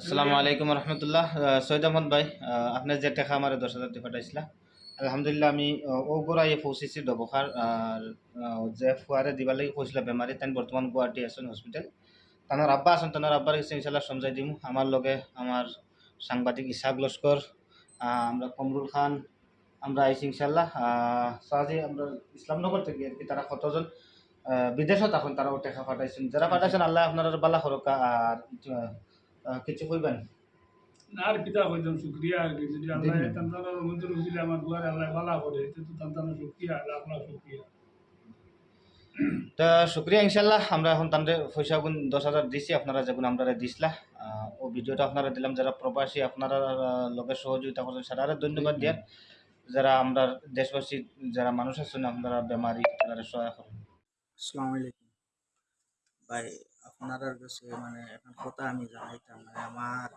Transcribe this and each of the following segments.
আসসালামু আলাইকুম রহমতুল্লাহ। সৈয়দ আহমদ ভাই আপনার যে টাকা আমার দশ হাজার টাকা পাঠাইছিলা, আলহামদুলিল্লাহ আমি ওগোড়াই পৌঁছেছি ডবখার, আর যে ফুয়ারে দিবার লাগি কৈছিলা বেমারি তাই বর্তমান গুয়াহাটি আছেন হসপিটাল তানার আব্বা আছেন, তানার আব্বার কাছে ইনশাল্লাহ সমঝাই দিম। আমার লগে আমার সাংবাদিক ইসাক লস্কর আমরা কমরুল খান, আমরা আইসি ইনশাল্লাহ সাজি, আমরা ইসলামনগর থেকে আর কি, তারা কতজন বিদেশত এখন তারাও টাকা পাঠাইছেন। যারা পাঠাইছেন, আল্লাহ আপনার বালা খরকা, আর কিছু কইবেন আর কিতা কইতাম শুক্রিয়া আর কি যদি আল্লাহ। তান্তানোর মধ্যে রুজিলে আমার দুয়ারে আল্লাহ বালা করে এতে তো তান্তানোর শুক্রিয়া আল্লাহ আপনার শুক্রিয়া। তা শুক্রিয়া ইনশাল্লাহ আমরা এখন তাদের পয়সা গুণ দশ হাজার দিছি আপনারা যেগুলো আমরা দিছিলা ও ভিডিওটা আপনারা দিলাম যারা প্রবাসী আপনারা লগে সহযোগিতা করছেন সারা ধন্যবাদ দিয়ার। যারা আমরা দেশবাসী যারা মানুষ আছেন আপনারা বেমারি তারা সহায় করেন। আসসালামু আলাইকুম। ভাই আপনার কাছে মানে এখন কথা আমি জানাইতাম মানে আমার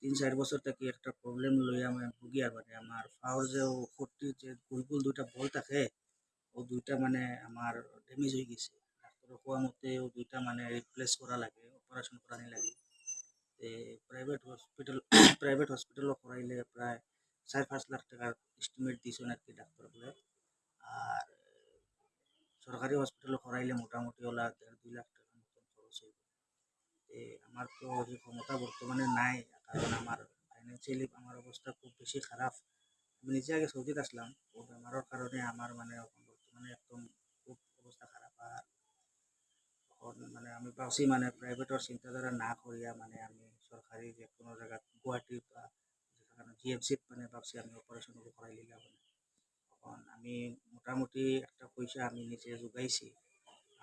তিন চার বছর থেকে একটা প্রবলেম লই আমি ভুগি আর মানে আমার পাওয়ার যে ফোরটি যে গুল গুল দুইটা বল থাকে, ও দুইটা মানে আমার ড্যামেজ হয়ে গেছে। ডাক্তারের কোয়া মতে ও দুইটা মানে রিপ্লেস করা লাগে অপারেশন করানি লাগে। প্রাইভেট হসপিটাল প্রাইভেট হসপিটালও করাইলে প্রায় চার পাঁচ লাখ টাকার এস্টিমেট দিয়েছেন আর কি ডাক্তার বলে আর সরকারি হসপিটালে করাইলে মোটামুটি ওলা দেড় দুই লাখ টাকার খরচ আমার তো সেই ক্ষমতা বর্তমানে নাই, কারণ আমার ফাইন্যান্সিয়ালি আমার অবস্থা খুব বেশি খারাপ। আমি নিজে আগে সৌদিত আসলাম, ও বেমারের কারণে আমার মানে বর্তমানে একদম খুব অবস্থা খারাপ। আর মানে আমি ভাবছি মানে প্রাইভেটের চিন্তাধারা না করিয়া মানে আমি সরকারি যে কোনো জায়গা গুয়াহাটি বা যেখানে জিএমসিত মানে ভাবছি আমি অপারেশন করাই লিলাম। মানে এখন আমি মোটামুটি একটা পয়সা আমি নিজে যোগাইছি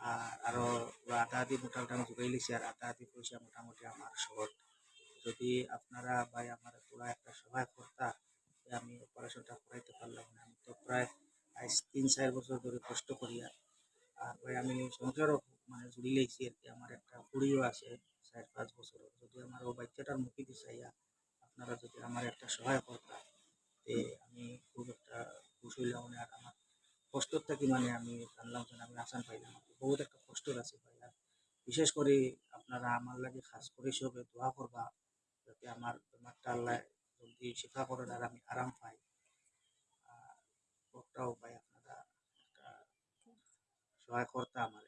আর আরও আধা আধি মোটামুটি আমি যোগাই লিছি, আর আধা আধি পয়সা মোটামুটি আমার শর্ট যদি আপনারা ভাই আমার পুরা একটা সহায় করতা আমি অপারেশনটা করাইতে পারলাম না, আমি তো প্রায় আজ তিন চার বছর ধরে কষ্ট করি আর। ভাই আমি সংসারও মানে জুড়ি লেগছি আর কি, আমার একটা কুড়িও আছে চার পাঁচ বছর যদি আমার ও বাচ্চাটার মুখে দিছাইয়া আপনারা যদি আমার একটা সহায় করতা, তে আমি খুব একটা খুশি হইলাম আর আমার কষ্টর থাকি মানে আমি জানলাম যে আমি আসান পাইলাম বহুত একটা কষ্টর আছে ভাই। আর বিশেষ করে আপনারা আমার লাগে খাস করে সবে দোয়া করবা, যাতে আমার বেমারটা আল্লাহ জলদি শিফা করেন আর আমি আরাম পাই। ওটাও ভাই আপনারা সহায় করতে আমার।